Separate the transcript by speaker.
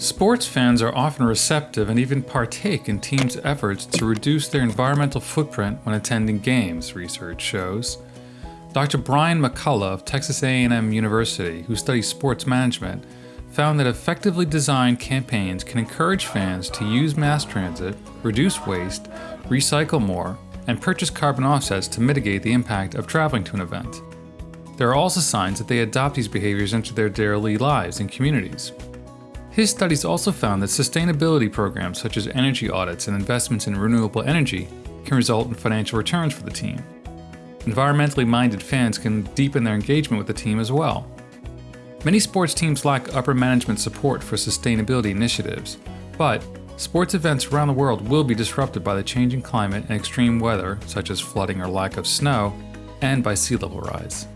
Speaker 1: Sports fans are often receptive and even partake in teams' efforts to reduce their environmental footprint when attending games, research shows. Dr. Brian McCullough of Texas A&M University, who studies sports management, found that effectively designed campaigns can encourage fans to use mass transit, reduce waste, recycle more, and purchase carbon offsets to mitigate the impact of traveling to an event. There are also signs that they adopt these behaviors into their daily lives and communities. His studies also found that sustainability programs such as energy audits and investments in renewable energy can result in financial returns for the team. Environmentally minded fans can deepen their engagement with the team as well. Many sports teams lack upper management support for sustainability initiatives, but sports events around the world will be disrupted by the changing climate and extreme weather, such as flooding or lack of snow, and by sea level rise.